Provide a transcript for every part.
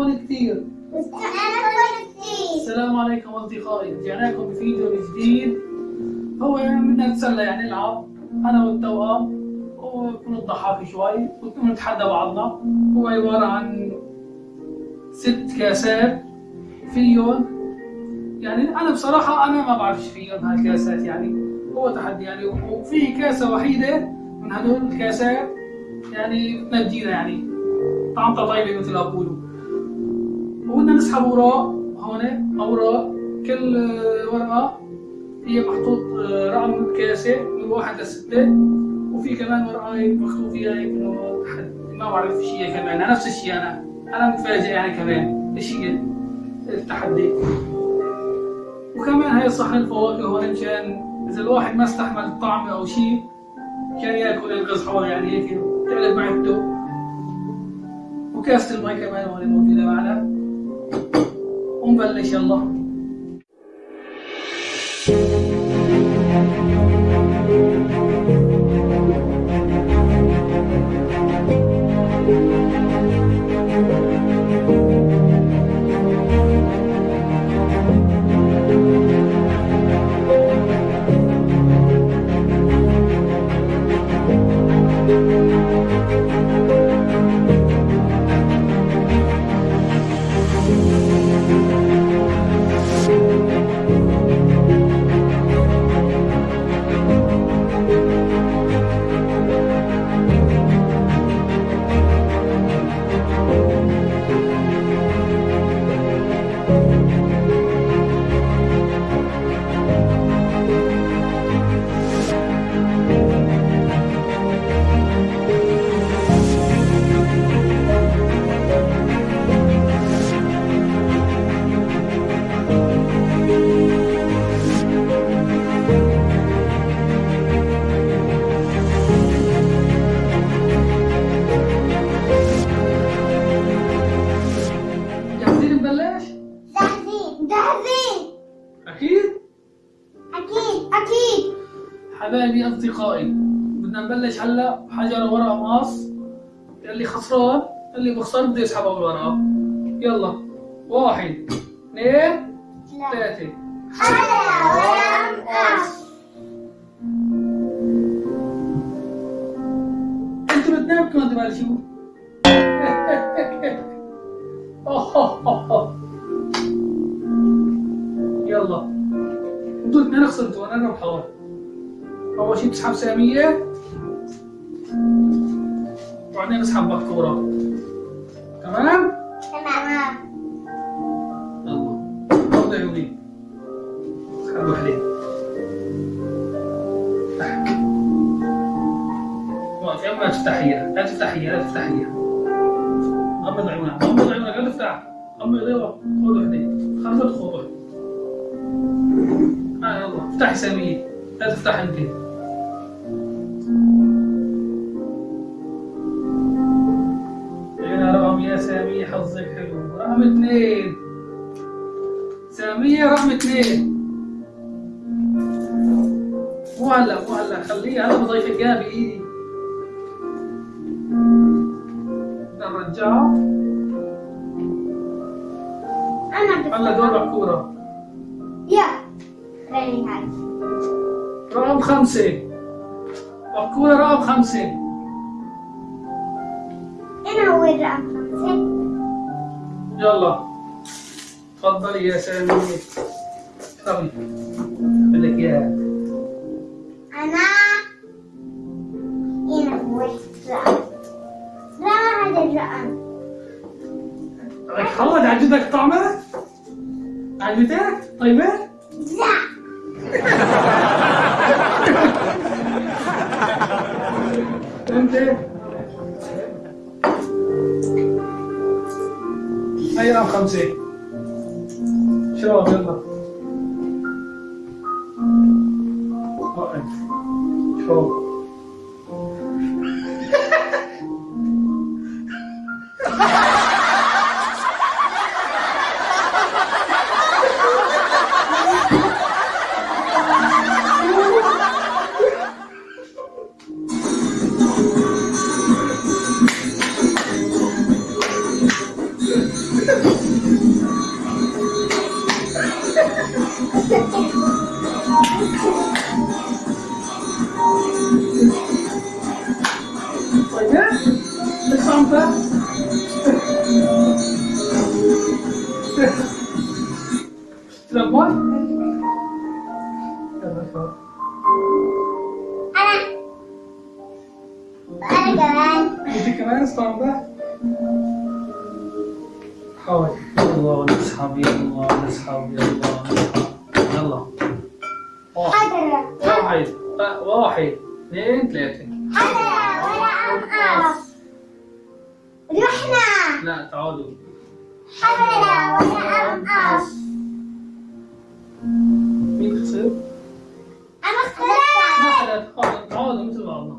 واستناكم كثير كثير السلام عليكم أصدقائي. رجعنا لكم بفيديو جديد. هو بدنا نتسلى يعني نلعب. أنا والتوأم. ونضحك شوي. ونتحدى بعضنا. هو عبارة عن ست كاسات. فيهم يعني أنا بصراحة أنا ما بعرفش فيهم هالكاسات يعني. هو تحدي يعني. وفي كاسة وحيدة من هدول الكاسات يعني بتنجينا يعني. طعمتها طيبة مثل ما بقولوا وبدنا نسحب اوراق هون اوراق كل ورقة هي محطوط رقم كاسة من واحد لستة وفي كمان ورقة هيك مكتوب فيها هيك إنه ما بعرف إيش هي كمان. نفس الشيء أنا أنا متفاجئ يعني كمان. إيش هي؟ التحدي. وكمان هي صحن الفواكه هون مشان إذا الواحد ما استحمل الطعم أو شيء كان يأكل حوالي يعني هيك تقلب معدته. وكاسة المي كمان هون موجودة معنا. ونبلش يلا هلا بحجر ورقة مقص اللي خسران اللي بخسر بده يسحب أول ورقة يلا واحد اثنين ثلاثة. أنا ورقة مقص أنتوا بتنامكم تبلشوا يلا. أنتوا الاثنين خسرتوا أنا ربحان أول شيء بسحب سامية. بسحب بكورة تمام؟ تمام. يلا. غمض عيوني اسحب افتح وقف يلا لا تفتحيها لا تفتحيها لا تفتحيها غمض عيونك غمض عيونك لا تفتح. غمض عيونك خذ خذ خذ وحدة آه يلا. افتحي سامية لا تفتح انت حظك حلو. رقم اثنين سامية رقم اثنين مو هلا مو هلا. خليه هلا بضيف الجاب بايدي بدنا نرجعه أنا هلا دور بكورة يا. هاي رقم خمسة. بكورة رقم خمسة. أنا هو الرقم خمسة يلا. تفضلي يا سامية اشربي بدك اياها أنا هنا هو الرقم لا هذا الرقم بدك حوض عجبك طعمها؟ عجبتك؟ طيبة؟ لا. أنت؟ هاي رقم يلا نسحب يلا. واحد. واحد واحد. اثنين ثلاثة. حضرة ولا أنقص رحنا. لا تعالوا حضرة ولا أنقص مين خسر؟ أنا ما اخترت حدا تعادل مثل بعضنا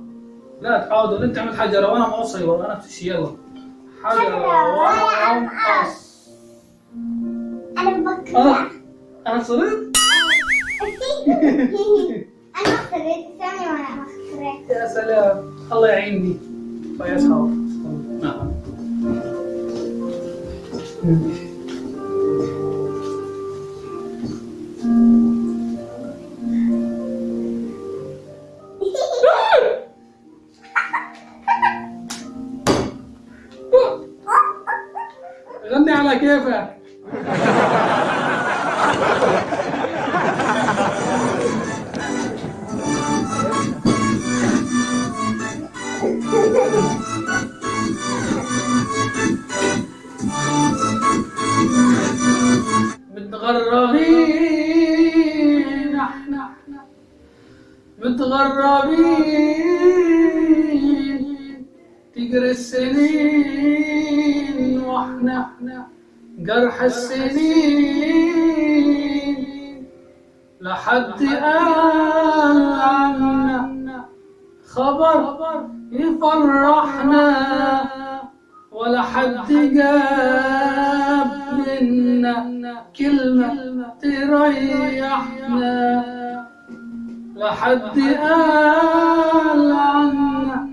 لا تعادل انت عملت حجرة وأنا موصي وأنا نفس الشيء يلا. حجرة وأنا انقص أنا بفكر أنا أنا صرت؟ أنا اخترت ثانية وأنا اخترت يا سلام. الله يعيني يا اصحاب نعم. السنين وإحنا إحنا جرح السنين لحد قال عنا خبر يفرحنا ولا حد جاب منا كلمة تريحنا. لحد قال عنا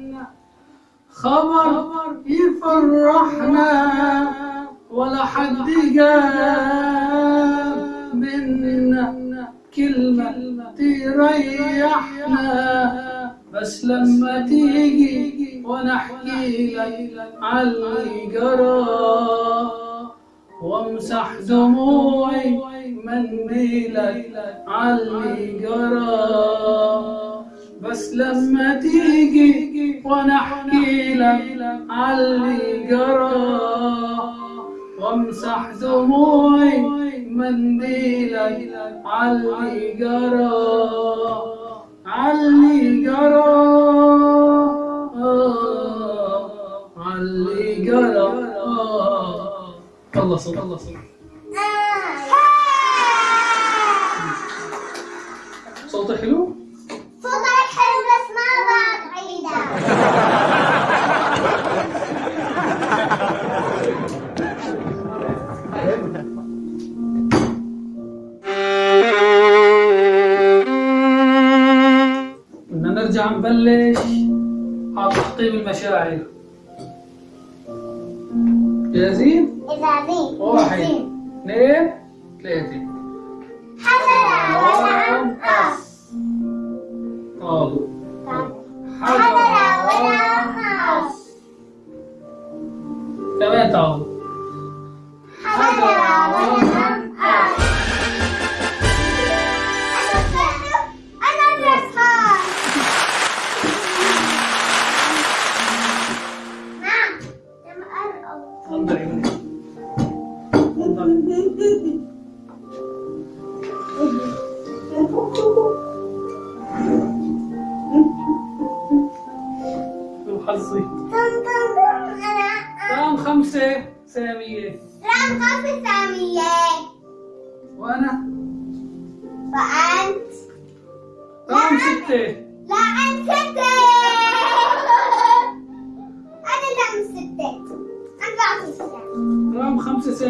خبر يفرحنا ولا حد جاب منا كلمة تريحنا. بس لما تيجي وأنا احكي لك علي جرى وامسح دموعي منيلك علي جرى بس لما تيجي وأنا احكي لك علي جرى وامسح دموعي منديلك علي جرى. علي جرى. آه، علي جرى. آه. الله صل الله صل. صوتي حلو؟ صوتك 接下来。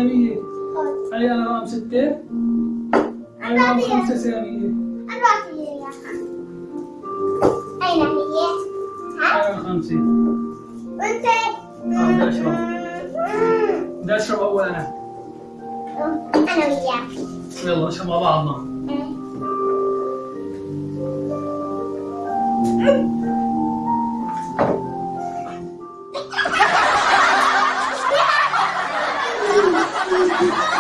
سامية. هي أنا رقم ستة. هي رقم خمسة سامية. أنا أين هي؟ ها؟ خمسة. وأنت؟ بدي أشرب بدي أشرب أول أنا أنا وياك. يلا نشرب مع بعضنا Ha ha ha!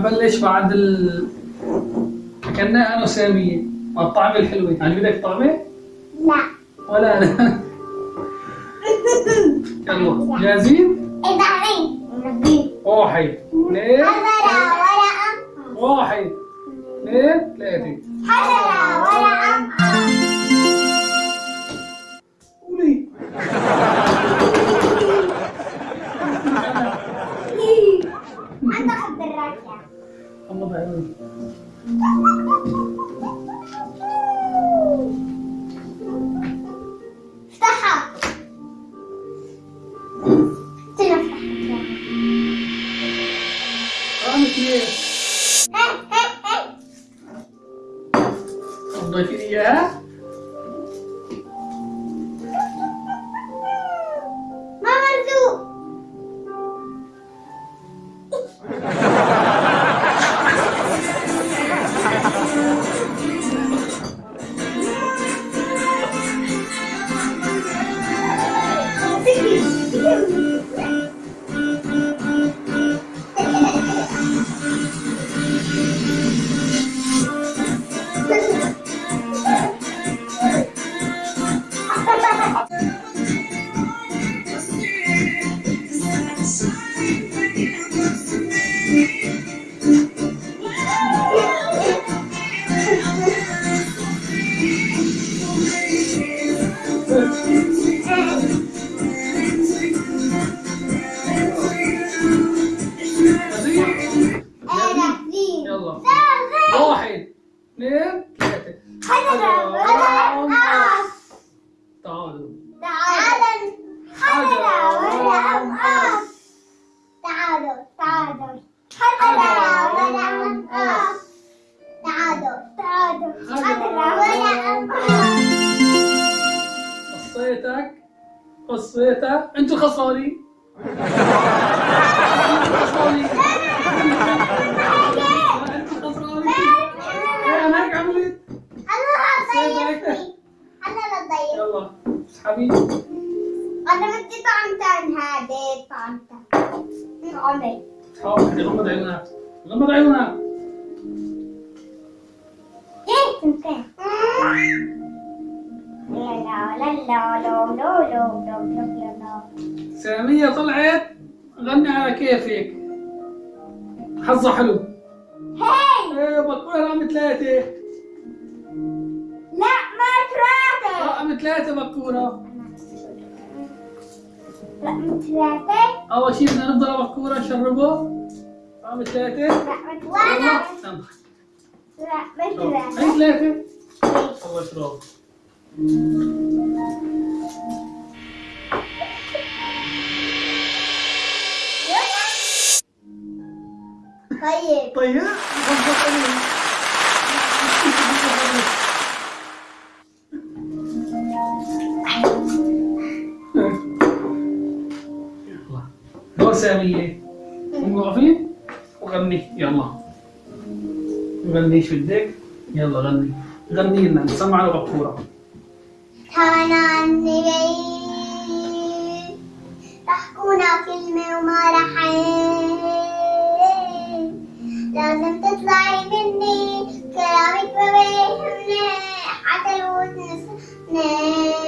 هنبلش بعد ال كأنها أنا وساميه، الطعمه الحلوة، يعني بدك طعمة؟ واحد اثنين ثلاثة. حجر ورق قص تعالوا. تعالوا. حجر ورق قص تعالوا. تعالوا. حجر ورق قص تعالوا. تعالوا. حجر ورق قص قصيتك؟ قصيتك؟ انتو خصالي أنتوا خصالي يلا. أنا بدي غمض عيونك. غمض عيونك. سامية طلعت. غني على كيفك. حظها حلو. هاي. إيه بكره رقم ثلاثة. ثلاثة رقم ثلاثة بكورة لا ثلاثة. أول شيء بدنا نفضل بكورة نشربه رقم ثلاثة لا مو ثلاثة لا. ثلاثة. هي ثلاثة؟ الله اشرب طيب. طيب دور سامية قومي واقفين وغني يلا. غني شو بدك يلا غني. غني لنا نسمع عني بعيد تحكونا كلمة وما رح. لازم تطلعي مني كلامك ما بيهمني حتى لو تنسني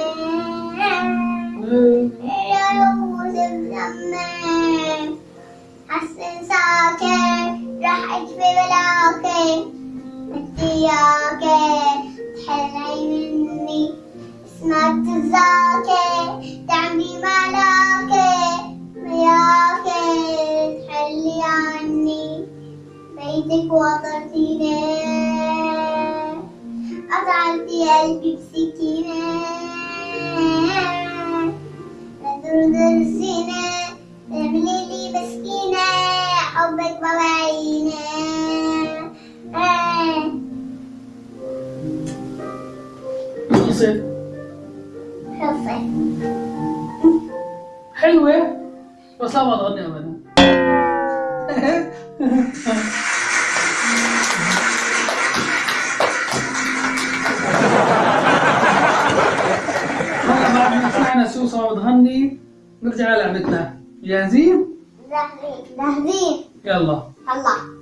خلصت خلصت حلوة؟ بس لا ما تغني أبدا هلا بعد ما سمعنا سوسة بتغني؟ نرجع للعبتنا. جاهزين؟ جاهزين جاهزين يلا. الله.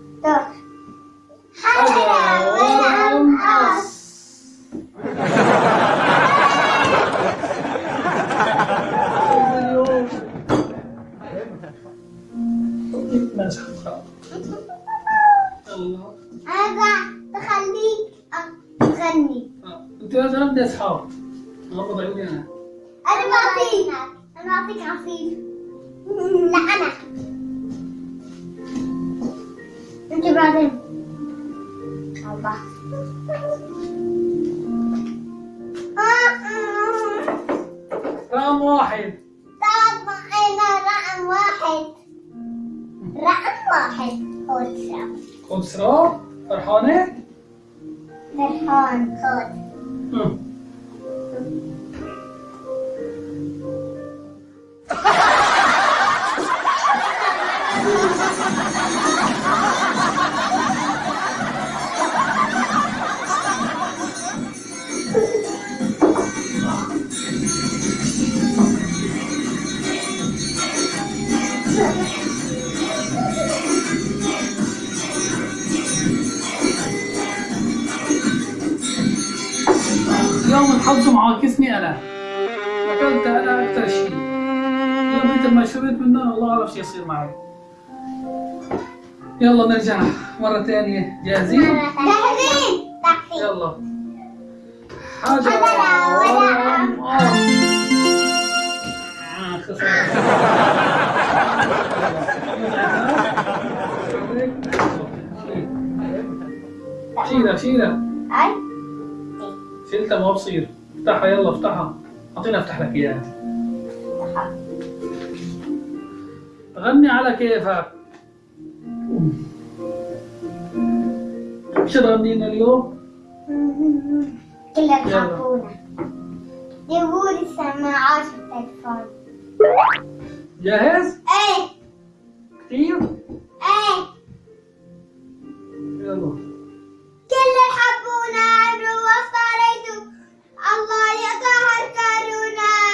انت لازم ابدا أصحاب. غمض عيوني أنا. أنا بعطيك أنا بعطيك عصير. لا أنا. أنت بعدين. الله. رقم واحد. طبعا رقم واحد. رقم واحد. خذ سراب. فرحانة؟ فرحان. خد. Hmm. يصير معي يلا نرجع مرة ثانية. جاهزين؟ جاهزين. يلا. حجر آه،. شيلها شيلها أي. شيلتها ما بصير. افتحها يلا افتحها. اعطيني أفتح لك إياها. غني على كيفك. شو تغنينا اليوم؟ كلها يحبونا جيبوا لي السماعات في التليفون. جاهز؟ إيه. كثير؟ إيه. يلا. كل حبونا عمرو وصاريتو الله يطهر كارونا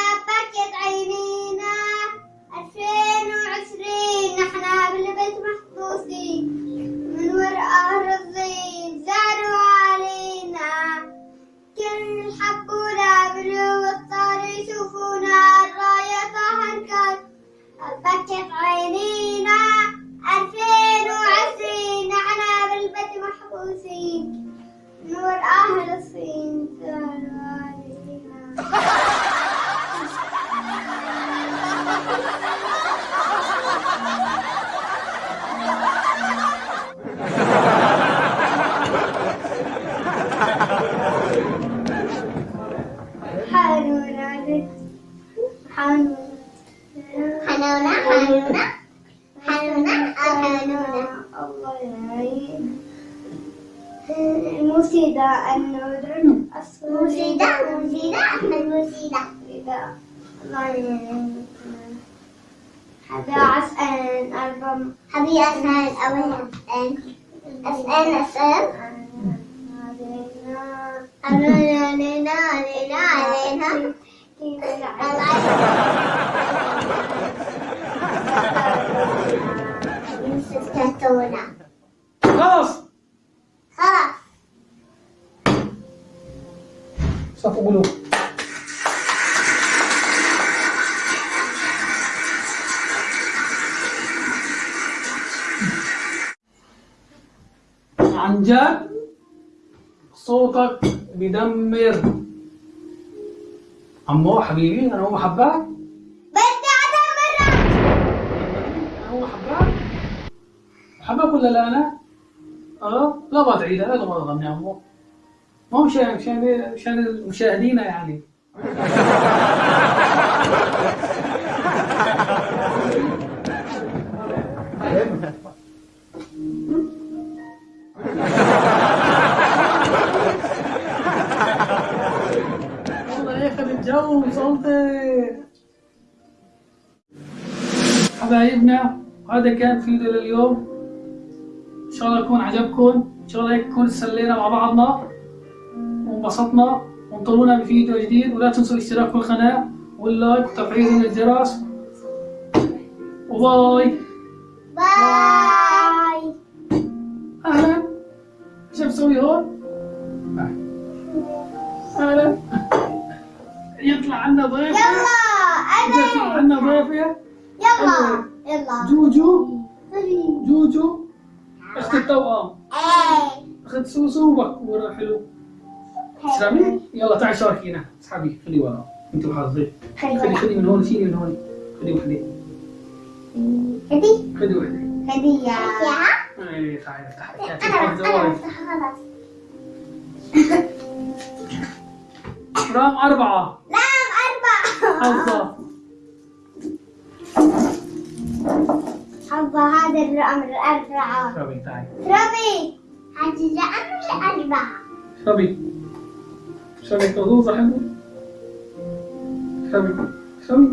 حنونا حنونا حنونا حنونا حنونا أو حنونا الله يعين مفيدة النور مفيدة مفيدة أحمد مفيدة مفيدة الله يعين هذا عسل أربع هذه أسئلة أول أسئلة أسئلة خلاص خلاص صفوا قلوب عن جد بدمر. عمو حبيبي أنا هو حباك. بدي أدمرك. أنا هو حباك. حباك ولا لا أنا؟ آه لا ما تعيدها لا ما تغني عمو ما هو مشان مشان مشان مشاهدينا يعني. حبايبنا هذا كان فيديو لليوم. إن شاء الله يكون عجبكم. إن شاء الله هيك نكون سلينا مع بعضنا. وانبسطنا. وانطرونا بفيديو جديد. ولا تنسوا الاشتراك في القناة. وال like وتفعيل الجرس. و bye. bye. أهلا. شو مسوي هون؟ أهلا. يطلع عنا ضيفة. يلا يطلع انا عنا ضيفة. يلا. يلا. جوجو. جوجو. اخت التوأم. إيه. أخت سوسو وبكورة حلو. تسلمي يلا تعي شاركينا. اسحبي خلي ورا. أنت وحظك خلي خلي من هون شيلي من هون. خلي وحدة هدي خلي وحدة هدية. إيه تعالي افتح. أنا افتح أنا الزواج. خلاص. رقم أربعة. نعم أربعة. حظة حظة هذا الرقم الأربعة اشربي تعالي ربي هذا الرقم الأربعة اشربي اشربي كذوزة حلوة اشربي اشربي